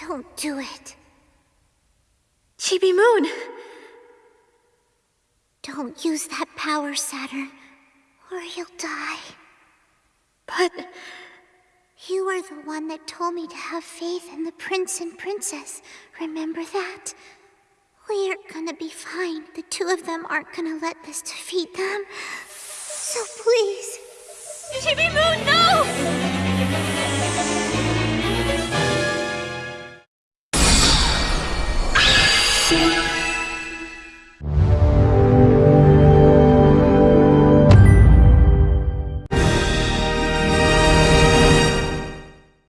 Don't do it. Chibi Moon! Don't use that power, Saturn, or you'll die. But... You are the one that told me to have faith in the prince and princess. Remember that? We're gonna be fine. The two of them aren't gonna let this defeat them. So please. Chibi Moon, no!